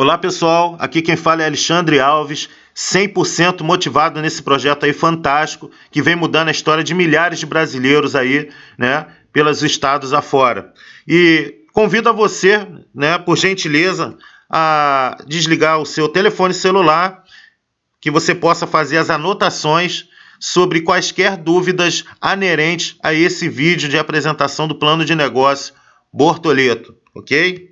Olá pessoal, aqui quem fala é Alexandre Alves, 100% motivado nesse projeto aí fantástico que vem mudando a história de milhares de brasileiros aí, né, pelos estados afora. E convido a você, né, por gentileza, a desligar o seu telefone celular, que você possa fazer as anotações sobre quaisquer dúvidas anerentes a esse vídeo de apresentação do plano de negócio Bortoleto, ok?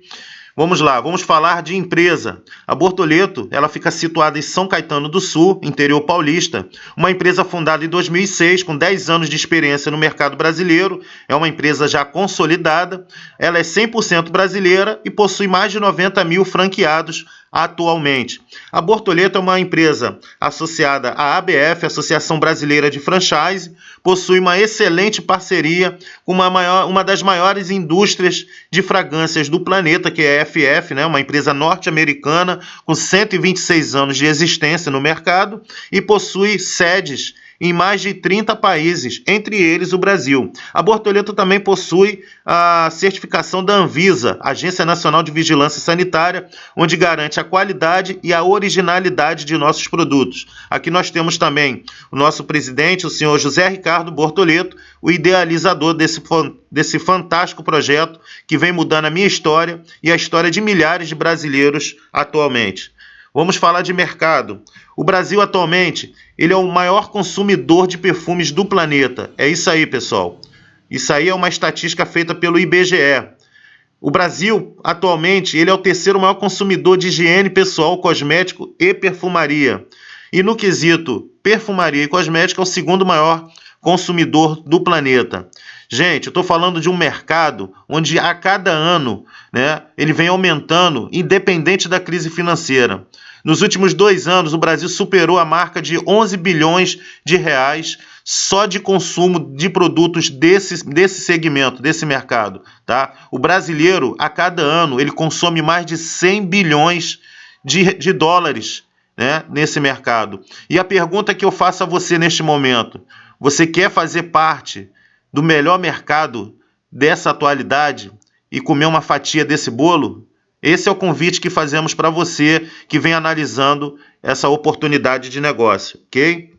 Vamos lá, vamos falar de empresa. A Bortoleto, ela fica situada em São Caetano do Sul, interior paulista, uma empresa fundada em 2006, com 10 anos de experiência no mercado brasileiro, é uma empresa já consolidada, ela é 100% brasileira e possui mais de 90 mil franqueados atualmente. A Bortoleto é uma empresa associada à ABF, Associação Brasileira de Franchise, possui uma excelente parceria com uma, maior, uma das maiores indústrias de fragrâncias do planeta, que é a FF, né, uma empresa norte-americana com 126 anos de existência no mercado e possui sedes em mais de 30 países, entre eles o Brasil. A Bortoleto também possui a certificação da Anvisa, Agência Nacional de Vigilância Sanitária, onde garante a qualidade e a originalidade de nossos produtos. Aqui nós temos também o nosso presidente, o senhor José Ricardo Bortoleto, o idealizador desse, desse fantástico projeto que vem mudando a minha história e a história de milhares de brasileiros atualmente. Vamos falar de mercado. O Brasil atualmente ele é o maior consumidor de perfumes do planeta. É isso aí, pessoal. Isso aí é uma estatística feita pelo IBGE. O Brasil atualmente ele é o terceiro maior consumidor de higiene pessoal, cosmético e perfumaria. E no quesito perfumaria e cosmética é o segundo maior consumidor do planeta. Gente, eu estou falando de um mercado onde a cada ano né, ele vem aumentando, independente da crise financeira. Nos últimos dois anos, o Brasil superou a marca de 11 bilhões de reais só de consumo de produtos desse, desse segmento, desse mercado. Tá? O brasileiro, a cada ano, ele consome mais de 100 bilhões de, de dólares né, nesse mercado. E a pergunta que eu faço a você neste momento: você quer fazer parte do melhor mercado dessa atualidade e comer uma fatia desse bolo? Esse é o convite que fazemos para você que vem analisando essa oportunidade de negócio, ok?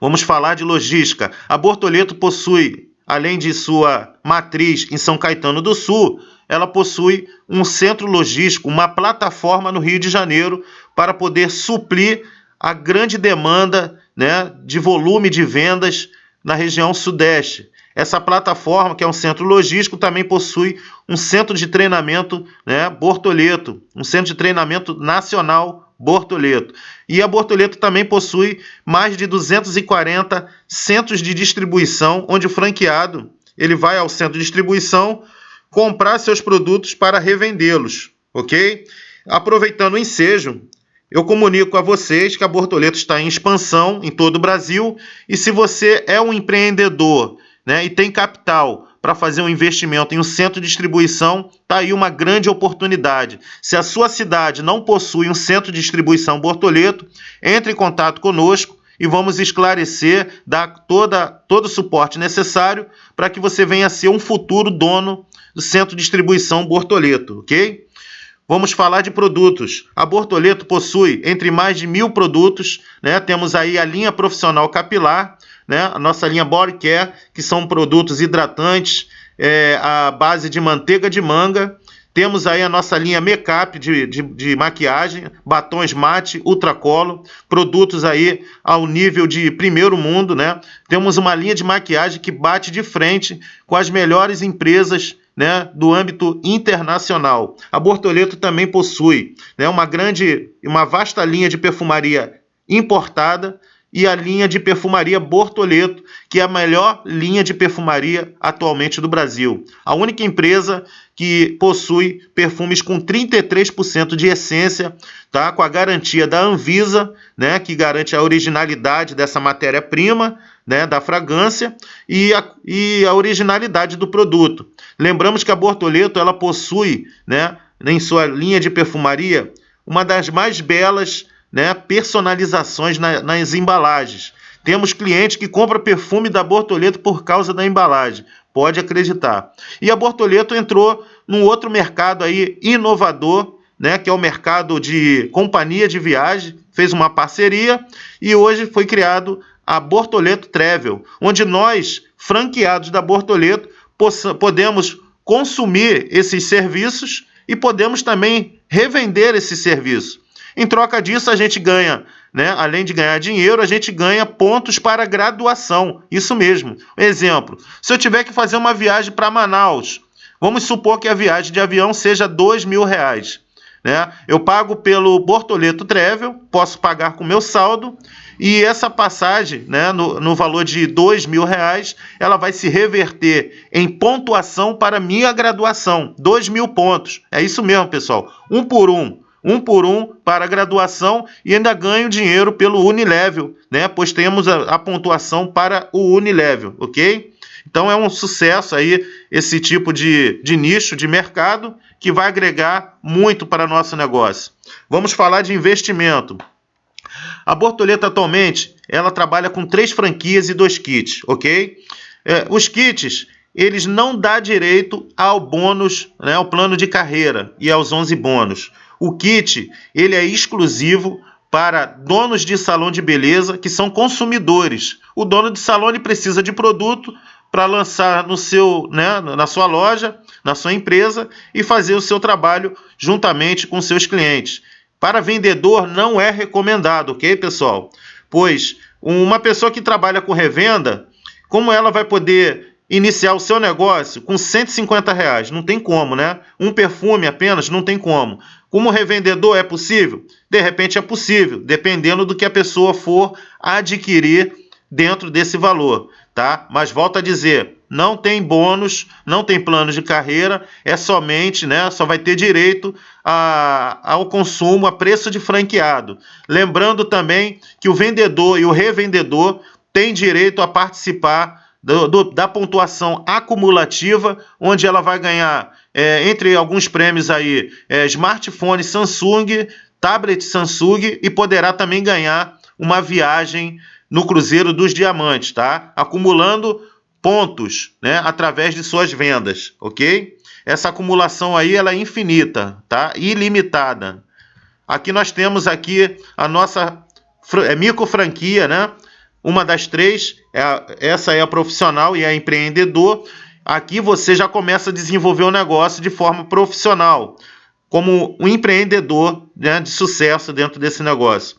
Vamos falar de logística. A Bortoleto possui, além de sua matriz em São Caetano do Sul, ela possui um centro logístico, uma plataforma no Rio de Janeiro para poder suprir a grande demanda né, de volume de vendas na região sudeste. Essa plataforma, que é um centro logístico, também possui um centro de treinamento né, Bortoleto, um centro de treinamento nacional Bortoleto. E a Bortoleto também possui mais de 240 centros de distribuição, onde o franqueado ele vai ao centro de distribuição comprar seus produtos para revendê-los, ok? Aproveitando o ensejo, eu comunico a vocês que a Bortoleto está em expansão em todo o Brasil e se você é um empreendedor né, e tem capital para fazer um investimento em um centro de distribuição, está aí uma grande oportunidade. Se a sua cidade não possui um centro de distribuição Bortoleto, entre em contato conosco e vamos esclarecer, dar toda, todo o suporte necessário para que você venha a ser um futuro dono do centro de distribuição Bortoleto, ok? Vamos falar de produtos. A Bortoleto possui entre mais de mil produtos, né? Temos aí a linha profissional capilar, né? A nossa linha Body Care, que são produtos hidratantes, é, a base de manteiga de manga. Temos aí a nossa linha make-up de, de, de, maquiagem, batons mate, ultracolo, produtos aí ao nível de primeiro mundo, né? Temos uma linha de maquiagem que bate de frente com as melhores empresas né, do âmbito internacional. A Bortoleto também possui né, uma grande, uma vasta linha de perfumaria importada e a linha de perfumaria Bortoleto, que é a melhor linha de perfumaria atualmente do Brasil. A única empresa que possui perfumes com 33% de essência, tá? com a garantia da Anvisa, né? que garante a originalidade dessa matéria-prima, né, da fragrância e a, e a originalidade do produto. Lembramos que a Bortoleto ela possui, né, em sua linha de perfumaria, uma das mais belas né, personalizações na, nas embalagens. Temos clientes que compram perfume da Bortoleto por causa da embalagem. Pode acreditar. E a Bortoleto entrou num outro mercado aí inovador, né, que é o mercado de companhia de viagem, fez uma parceria e hoje foi criado a Bortoleto Travel, onde nós, franqueados da Bortoleto, podemos consumir esses serviços e podemos também revender esse serviço. Em troca disso, a gente ganha, né? além de ganhar dinheiro, a gente ganha pontos para graduação. Isso mesmo. Exemplo: se eu tiver que fazer uma viagem para Manaus, vamos supor que a viagem de avião seja dois mil reais. Né? Eu pago pelo Bortoleto Travel, posso pagar com meu saldo e essa passagem, né, no, no valor de dois mil reais, ela vai se reverter em pontuação para minha graduação, dois mil pontos. É isso mesmo, pessoal, um por um. Um por um para a graduação e ainda ganho dinheiro pelo Unilevel, né? Pois temos a, a pontuação para o Unilevel, ok? Então é um sucesso aí esse tipo de, de nicho de mercado que vai agregar muito para nosso negócio. Vamos falar de investimento. A Bortoleta atualmente ela trabalha com três franquias e dois kits, ok? É, os kits eles não dão direito ao bônus, né, ao plano de carreira e aos 11 bônus. O kit ele é exclusivo para donos de salão de beleza que são consumidores. O dono de salão ele precisa de produto, para lançar no seu, né, na sua loja, na sua empresa e fazer o seu trabalho juntamente com seus clientes. Para vendedor não é recomendado, ok, pessoal? Pois uma pessoa que trabalha com revenda, como ela vai poder iniciar o seu negócio com 150 reais? Não tem como, né? Um perfume apenas não tem como. Como revendedor é possível? De repente é possível, dependendo do que a pessoa for adquirir dentro desse valor tá? Mas volta a dizer, não tem bônus, não tem plano de carreira, é somente, né? Só vai ter direito a, ao consumo a preço de franqueado. Lembrando também que o vendedor e o revendedor têm direito a participar do, do, da pontuação acumulativa, onde ela vai ganhar, é, entre alguns prêmios aí, é, smartphone Samsung, tablet Samsung e poderá também ganhar uma viagem no Cruzeiro dos Diamantes, tá? Acumulando pontos, né, através de suas vendas, ok? Essa acumulação aí ela é infinita, tá? Ilimitada. Aqui nós temos aqui a nossa é, micro franquia, né? Uma das três, é, essa é a profissional e a empreendedor. Aqui você já começa a desenvolver o negócio de forma profissional, como um empreendedor né, de sucesso dentro desse negócio.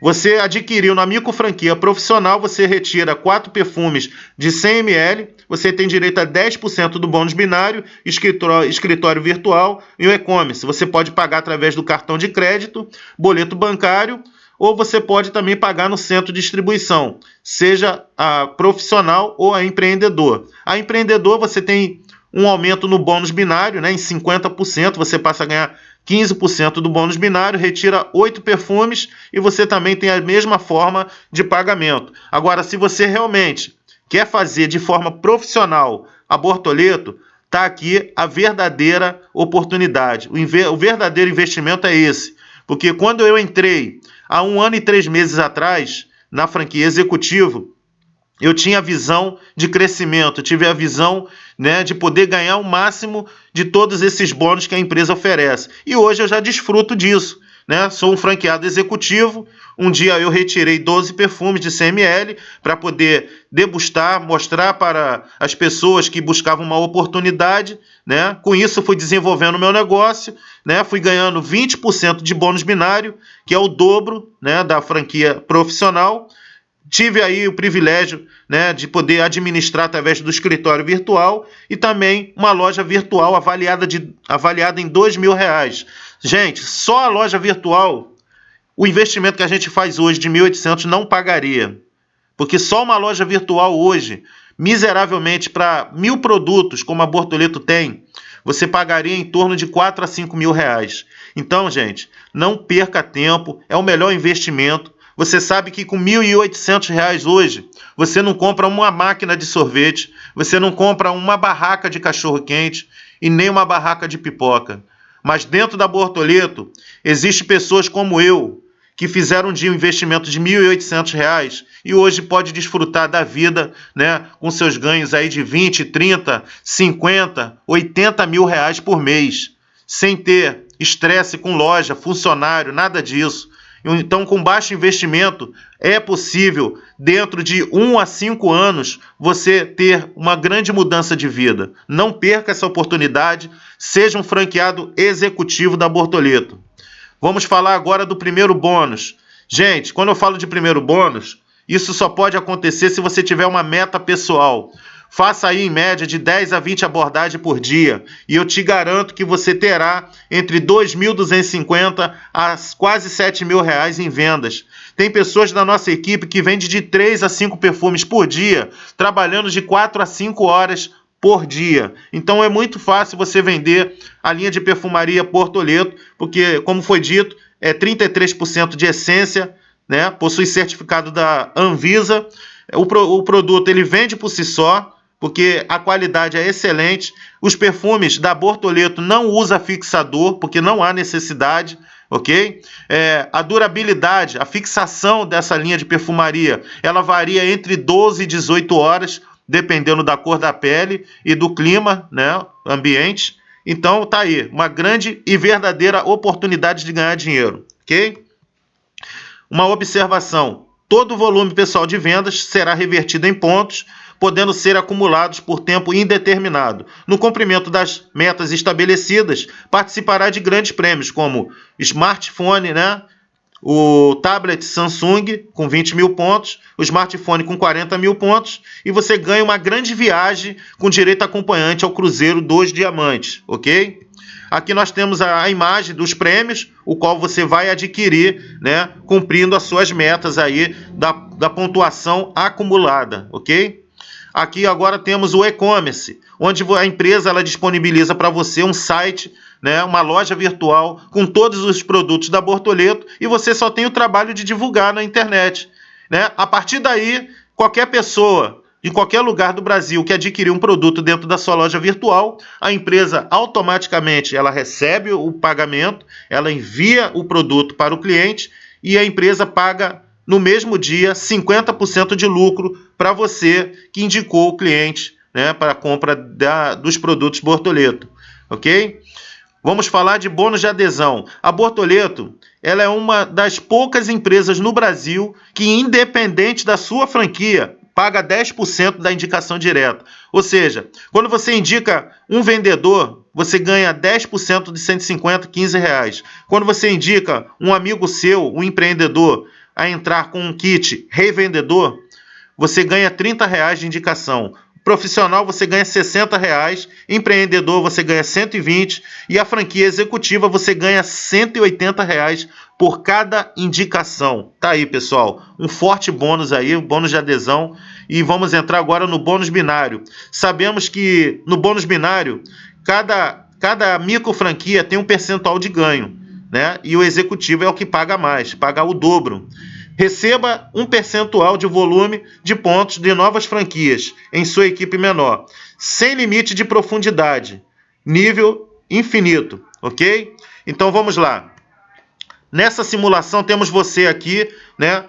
Você adquiriu na micro franquia profissional, você retira quatro perfumes de 100 ml, você tem direito a 10% do bônus binário, escritório, escritório virtual e o e-commerce. Você pode pagar através do cartão de crédito, boleto bancário, ou você pode também pagar no centro de distribuição, seja a profissional ou a empreendedor. A empreendedor você tem um aumento no bônus binário, né, em 50%, você passa a ganhar 15% do bônus binário, retira 8 perfumes e você também tem a mesma forma de pagamento. Agora, se você realmente quer fazer de forma profissional a Bortoleto, está aqui a verdadeira oportunidade. O, o verdadeiro investimento é esse. Porque quando eu entrei há um ano e três meses atrás na franquia executivo, eu tinha a visão de crescimento, tive a visão né, de poder ganhar o máximo de todos esses bônus que a empresa oferece. E hoje eu já desfruto disso. Né? Sou um franqueado executivo. Um dia eu retirei 12 perfumes de CML para poder degustar, mostrar para as pessoas que buscavam uma oportunidade. Né? Com isso, fui desenvolvendo o meu negócio, né? fui ganhando 20% de bônus binário, que é o dobro né, da franquia profissional tive aí o privilégio né, de poder administrar através do escritório virtual e também uma loja virtual avaliada, de, avaliada em dois mil reais. Gente, só a loja virtual, o investimento que a gente faz hoje de 1.800 não pagaria. Porque só uma loja virtual hoje, miseravelmente para mil produtos, como a Bortoleto tem, você pagaria em torno de 4 a 5 mil reais. Então, gente, não perca tempo, é o melhor investimento. Você sabe que com R$ 1.800 hoje, você não compra uma máquina de sorvete, você não compra uma barraca de cachorro-quente e nem uma barraca de pipoca. Mas dentro da Bortoleto, existe pessoas como eu, que fizeram um dia um investimento de R$ 1.800 e hoje pode desfrutar da vida né, com seus ganhos aí de 20, 30, 50, 80 mil reais por mês, sem ter estresse com loja, funcionário, nada disso. Então, com baixo investimento, é possível, dentro de um a cinco anos, você ter uma grande mudança de vida. Não perca essa oportunidade, seja um franqueado executivo da Bortoleto. Vamos falar agora do primeiro bônus. Gente, quando eu falo de primeiro bônus, isso só pode acontecer se você tiver uma meta pessoal. Faça aí em média de 10 a 20 abordagens por dia e eu te garanto que você terá entre 2.250 a quase 7 mil reais em vendas. Tem pessoas da nossa equipe que vendem de 3 a 5 perfumes por dia, trabalhando de 4 a 5 horas por dia. Então é muito fácil você vender a linha de perfumaria Portoleto, porque, como foi dito, é 33% de essência, né? possui certificado da Anvisa. O, pro, o produto ele vende por si só, porque a qualidade é excelente. Os perfumes da Bortoleto não usa fixador, porque não há necessidade, ok? É, a durabilidade, a fixação dessa linha de perfumaria, ela varia entre 12 e 18 horas, dependendo da cor da pele e do clima, né, ambiente. Então, tá aí, uma grande e verdadeira oportunidade de ganhar dinheiro, ok? Uma observação: todo o volume pessoal de vendas será revertido em pontos podendo ser acumulados por tempo indeterminado. No cumprimento das metas estabelecidas, participará de grandes prêmios, como smartphone, né? o tablet Samsung com 20 mil pontos, o smartphone com 40 mil pontos, e você ganha uma grande viagem com direito acompanhante ao Cruzeiro dos Diamantes, ok? Aqui nós temos a, imagem dos prêmios, o qual você vai adquirir, né, cumprindo as suas metas aí da, da pontuação acumulada, ok? Aqui agora temos o e-commerce, onde a empresa ela disponibiliza para você um site, né, uma loja virtual com todos os produtos da Bortoleto e você só tem o trabalho de divulgar na internet. Né? A partir daí, qualquer pessoa em qualquer lugar do Brasil que adquirir um produto dentro da sua loja virtual, a empresa automaticamente ela recebe o pagamento, ela envia o produto para o cliente e a empresa paga no mesmo dia 50% de lucro para você que indicou o cliente né, para a compra da, dos produtos Bortoleto, ok? Vamos falar de bônus de adesão. A Bortoleto ela é uma das poucas empresas no Brasil que, independente da sua franquia, paga 10% da indicação direta. Ou seja, quando você indica um vendedor, você ganha 10% de 150, 15 reais. Quando você indica um amigo seu, um empreendedor, a entrar com um kit revendedor, você ganha 30 reais de indicação. Profissional você ganha 60 reais, empreendedor você ganha 120 e a franquia executiva você ganha 180 reais por cada indicação. Tá aí, pessoal, um forte bônus aí, um bônus de adesão. E vamos entrar agora no bônus binário. Sabemos que no bônus binário, cada, cada micro franquia tem um percentual de ganho né? E o executivo é o que paga mais, paga o dobro. Receba um percentual de volume de pontos de novas franquias em sua equipe menor, sem limite de profundidade, nível infinito, ok? Então vamos lá. Nessa simulação temos você aqui, né?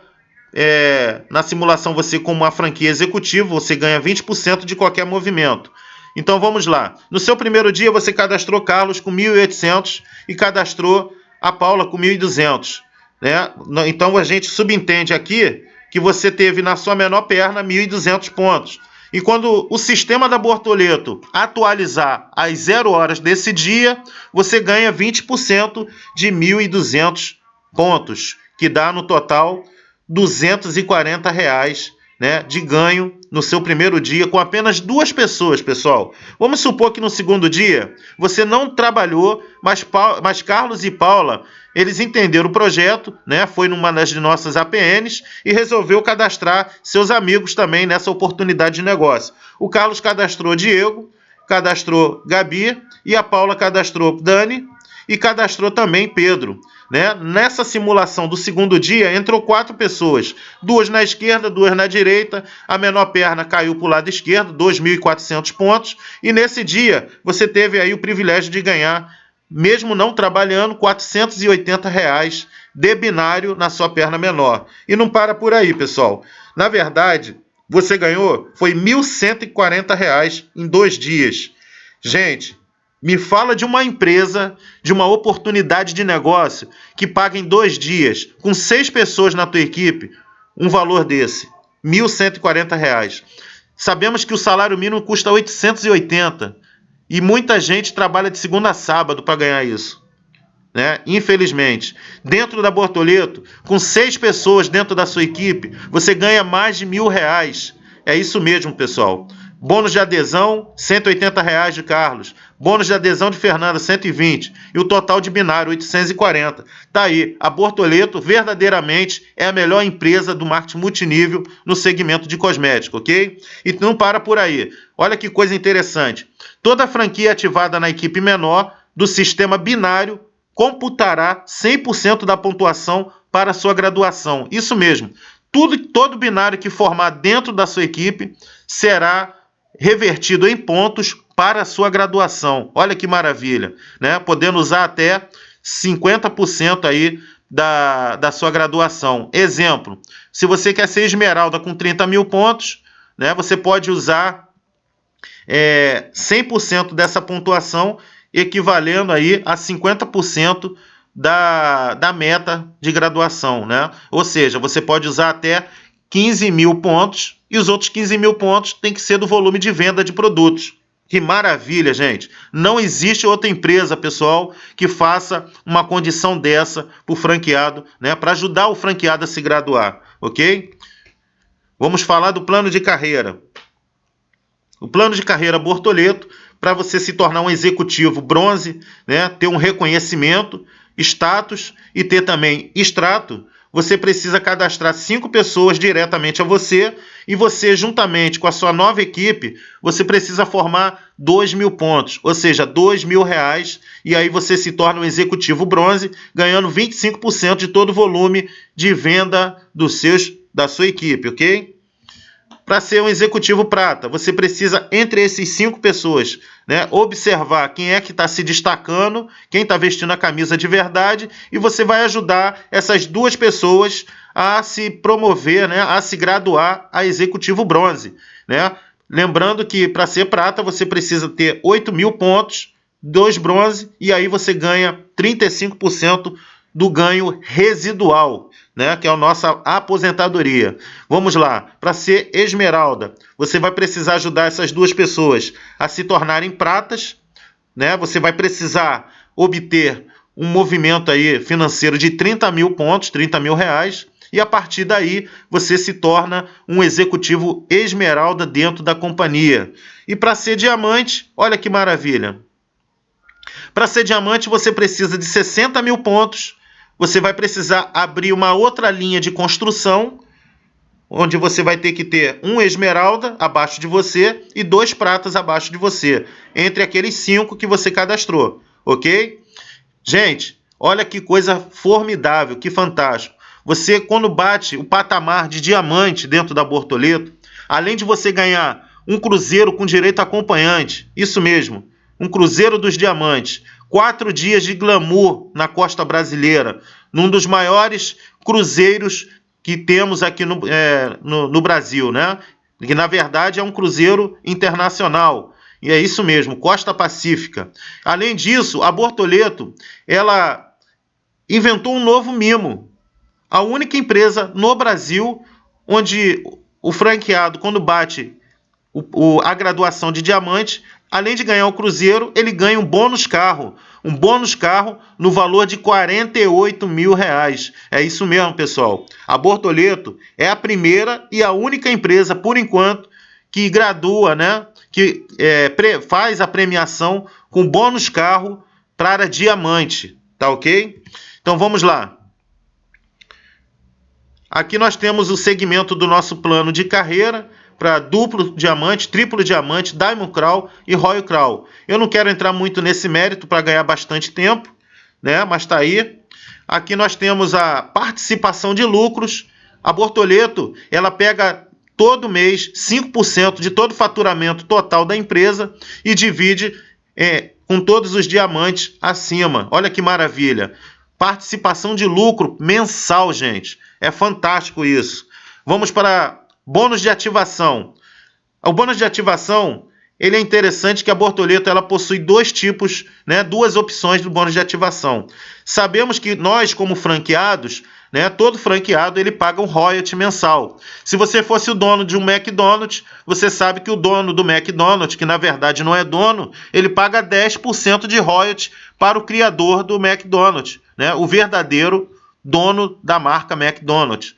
É, na simulação você como uma franquia executiva, você ganha 20% de qualquer movimento. Então vamos lá. No seu primeiro dia você cadastrou Carlos com 1.800 e cadastrou a Paula com 1.200. Né? Então a gente subentende aqui que você teve na sua menor perna 1.200 pontos. E quando o sistema da Bortoleto atualizar às zero horas desse dia, você ganha 20% de 1.200 pontos, que dá no total 240 reais né, de ganho no seu primeiro dia com apenas duas pessoas, pessoal. Vamos supor que no segundo dia você não trabalhou, mas, mas Carlos e Paula eles entenderam o projeto, né? Foi numa das nossas APNs e resolveu cadastrar seus amigos também nessa oportunidade de negócio. O Carlos cadastrou Diego, cadastrou Gabi e a Paula cadastrou Dani e cadastrou também Pedro. Né? Nessa simulação do segundo dia, entrou quatro pessoas, duas na esquerda, duas na direita, a menor perna caiu para o lado esquerdo, 2.400 pontos, e nesse dia você teve aí o privilégio de ganhar, mesmo não trabalhando, 480 reais de binário na sua perna menor. E não para por aí, pessoal. Na verdade, você ganhou foi 1.140 reais em dois dias. Gente, Me fala de uma empresa, de uma oportunidade de negócio que paga em dois dias, com seis pessoas na tua equipe, um valor desse, R$ 1.140. Sabemos que o salário mínimo custa 880 e muita gente trabalha de segunda a sábado para ganhar isso. Né? Infelizmente, dentro da Bortoleto, com seis pessoas dentro da sua equipe, você ganha mais de mil reais. É isso mesmo, pessoal. Bônus de adesão, 180 reais de Carlos. Bônus de adesão de Fernanda, 120. E o total de binário, 840. Tá aí. A Bortoleto verdadeiramente é a melhor empresa do marketing multinível no segmento de cosmético, ok? E não para por aí. Olha que coisa interessante. Toda franquia ativada na equipe menor do sistema binário computará 100% da pontuação para sua graduação. Isso mesmo. Tudo, todo binário que formar dentro da sua equipe será revertido em pontos para sua graduação. Olha que maravilha, né? Podendo usar até 50% aí da, da sua graduação. Exemplo, se você quer ser esmeralda com 30 mil pontos, né? Você pode usar é, 100% dessa pontuação, equivalendo aí a 50% da, da meta de graduação, né? Ou seja, você pode usar até 15 mil pontos e os outros 15 mil pontos tem que ser do volume de venda de produtos. Que maravilha, gente! Não existe outra empresa, pessoal, que faça uma condição dessa para o franqueado, né? Para ajudar o franqueado a se graduar, ok? Vamos falar do plano de carreira. O plano de carreira Bortoleto, para você se tornar um executivo bronze, né? Ter um reconhecimento, status e ter também extrato, você precisa cadastrar cinco pessoas diretamente a você e você, juntamente com a sua nova equipe, você precisa formar dois mil pontos, ou seja, dois mil reais, e aí você se torna um executivo bronze, ganhando 25% de todo o volume de venda dos seus, da sua equipe, ok? Para ser um executivo prata, você precisa, entre esses cinco pessoas, né, observar quem é que está se destacando, quem está vestindo a camisa de verdade, e você vai ajudar essas duas pessoas a se promover, né, a se graduar a executivo bronze. Né? Lembrando que para ser prata você precisa ter 8 mil pontos, dois bronze, e aí você ganha 35% do ganho residual né, que é a nossa aposentadoria. Vamos lá, para ser esmeralda, você vai precisar ajudar essas duas pessoas a se tornarem pratas, né? Você vai precisar obter um movimento aí financeiro de 30 mil pontos, 30 mil reais, e a partir daí você se torna um executivo esmeralda dentro da companhia. E para ser diamante, olha que maravilha. Para ser diamante, você precisa de 60 mil pontos você vai precisar abrir uma outra linha de construção, onde você vai ter que ter um esmeralda abaixo de você e dois pratas abaixo de você, entre aqueles cinco que você cadastrou, ok? Gente, olha que coisa formidável, que fantástico. Você, quando bate o patamar de diamante dentro da Bortoleto, além de você ganhar um cruzeiro com direito a acompanhante, isso mesmo, um cruzeiro dos diamantes, quatro dias de glamour na costa brasileira, num dos maiores cruzeiros que temos aqui no, é, no, no Brasil, né? Que na verdade é um cruzeiro internacional. E é isso mesmo, Costa Pacífica. Além disso, a Bortoleto, ela inventou um novo mimo. A única empresa no Brasil onde o franqueado, quando bate o, o, a graduação de diamante, além de ganhar o Cruzeiro, ele ganha um bônus carro. Um bônus carro no valor de 48 mil reais. É isso mesmo, pessoal. A Bortoleto é a primeira e a única empresa, por enquanto, que gradua, né? Que é, faz a premiação com bônus carro para diamante. Tá ok? Então vamos lá. Aqui nós temos o segmento do nosso plano de carreira para duplo diamante, triplo diamante, Diamond Crawl e Royal Crawl. Eu não quero entrar muito nesse mérito para ganhar bastante tempo, né? Mas está aí. Aqui nós temos a participação de lucros. A Bortoleto, ela pega todo mês 5% de todo o faturamento total da empresa e divide é, com todos os diamantes acima. Olha que maravilha. Participação de lucro mensal, gente. É fantástico isso. Vamos para Bônus de ativação. O bônus de ativação ele é interessante que a Bortoleto ela possui dois tipos, né, duas opções do bônus de ativação. Sabemos que nós, como franqueados, né, todo franqueado ele paga um royalty mensal. Se você fosse o dono de um McDonald's, você sabe que o dono do McDonald's, que na verdade não é dono, ele paga 10% de royalty para o criador do McDonald's, né, o verdadeiro dono da marca McDonald's.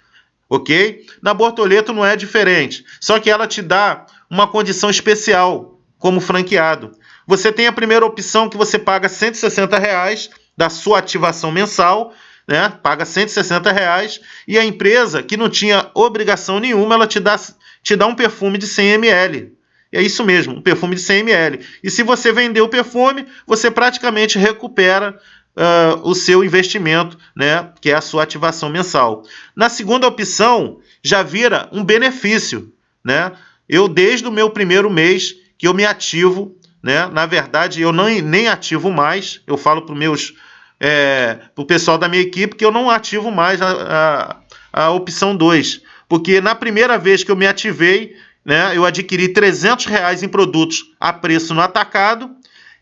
Ok? Na Bortoleto não é diferente, só que ela te dá uma condição especial como franqueado. Você tem a primeira opção que você paga 160 reais da sua ativação mensal, né? Paga 160 reais e a empresa que não tinha obrigação nenhuma, ela te dá, te dá um perfume de 100 ml. É isso mesmo, um perfume de 100 ml. E se você vender o perfume, você praticamente recupera uh, o seu investimento, né? Que é a sua ativação mensal. Na segunda opção, já vira um benefício, né? Eu, desde o meu primeiro mês que eu me ativo, né? Na verdade, eu não, nem ativo mais. Eu falo para meus é, o pessoal da minha equipe que eu não ativo mais a, a, a opção 2. Porque na primeira vez que eu me ativei, né, eu adquiri 300 reais em produtos a preço no atacado,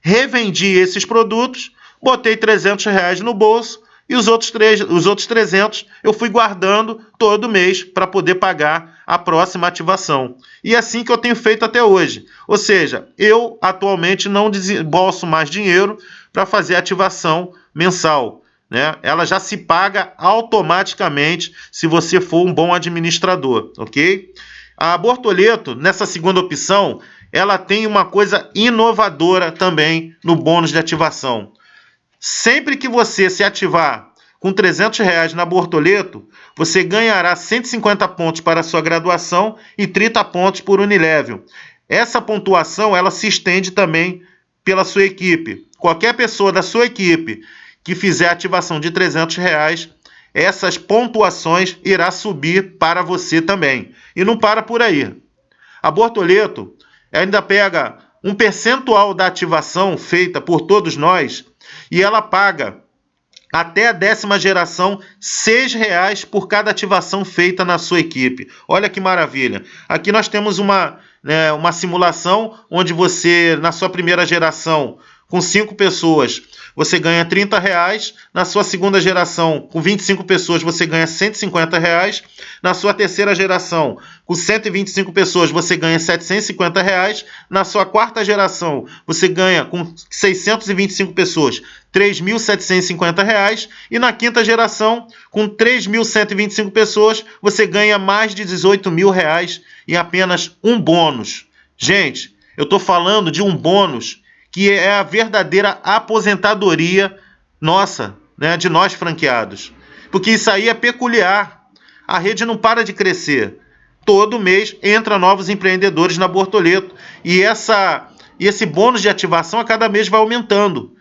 revendi esses produtos, botei 300 reais no bolso e os outros, três, os outros 300 eu fui guardando todo mês para poder pagar a próxima ativação. E é assim que eu tenho feito até hoje. Ou seja, eu atualmente não desembolso mais dinheiro para fazer ativação mensal. Né? Ela já se paga automaticamente se você for um bom administrador, ok? A Bortoleto, nessa segunda opção, ela tem uma coisa inovadora também no bônus de ativação. Sempre que você se ativar com 300 reais na Bortoleto, você ganhará 150 pontos para sua graduação e 30 pontos por Unilevel. Essa pontuação ela se estende também pela sua equipe. Qualquer pessoa da sua equipe que fizer ativação de 300 reais, essas pontuações irá subir para você também. E não para por aí. A Bortoleto ainda pega um percentual da ativação feita por todos nós e ela paga até a décima geração, R$ reais por cada ativação feita na sua equipe. Olha que maravilha. Aqui nós temos uma, né, uma simulação onde você, na sua primeira geração, com cinco pessoas, você ganha 30 reais. Na sua segunda geração, com 25 pessoas, você ganha 150 reais. Na sua terceira geração, com 125 pessoas, você ganha 750 reais. Na sua quarta geração, você ganha com 625 pessoas 3.750 reais. E na quinta geração, com 3.125 pessoas, você ganha mais de 18 mil reais em apenas um bônus. Gente, eu estou falando de um bônus que é a verdadeira aposentadoria nossa, né, de nós franqueados. Porque isso aí é peculiar. A rede não para de crescer. Todo mês entra novos empreendedores na Bortoleto e essa e esse bônus de ativação a cada mês vai aumentando.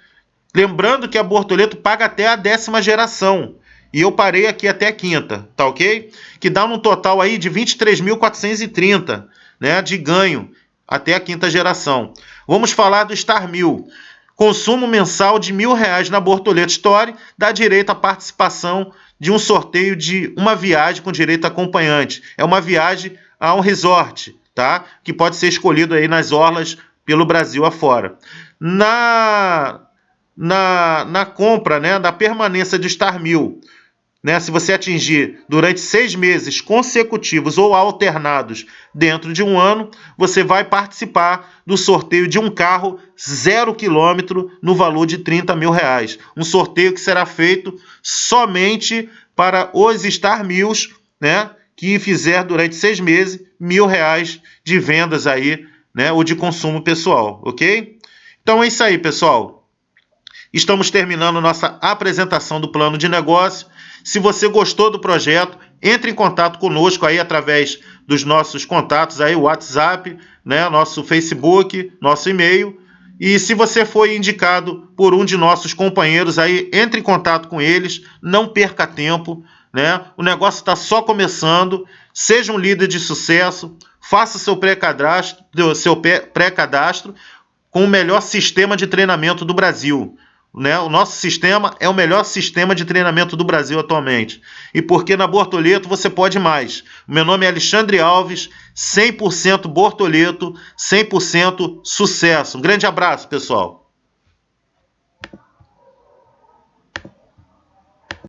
Lembrando que a Bortoleto paga até a décima geração. E eu parei aqui até a quinta, tá ok? Que dá um total aí de 23.430 né, de ganho até a quinta geração. Vamos falar do Star Mil. Consumo mensal de mil reais na Bortoleto Store dá direito à participação de um sorteio de uma viagem com direito acompanhante. É uma viagem a um resort, tá? Que pode ser escolhido aí nas orlas pelo Brasil afora. Na, na, na compra, né, da permanência de Star Mil, né, se você atingir durante seis meses consecutivos ou alternados dentro de um ano, você vai participar do sorteio de um carro zero quilômetro no valor de 30 mil reais. Um sorteio que será feito somente para os Star Mills, né, que fizer durante seis meses mil reais de vendas aí, né, ou de consumo pessoal, ok? Então é isso aí, pessoal. Estamos terminando nossa apresentação do plano de negócio. Se você gostou do projeto, entre em contato conosco aí através dos nossos contatos aí, WhatsApp, né, nosso Facebook, nosso e-mail. E se você foi indicado por um de nossos companheiros aí, entre em contato com eles, não perca tempo, né? O negócio está só começando. Seja um líder de sucesso, faça seu pré-cadastro, seu pré-cadastro com o melhor sistema de treinamento do Brasil. Né? O nosso sistema é o melhor sistema de treinamento do Brasil atualmente. E porque na Bortoleto você pode mais. meu nome é Alexandre Alves, 100% Bortoleto, 100% sucesso. Um grande abraço, pessoal.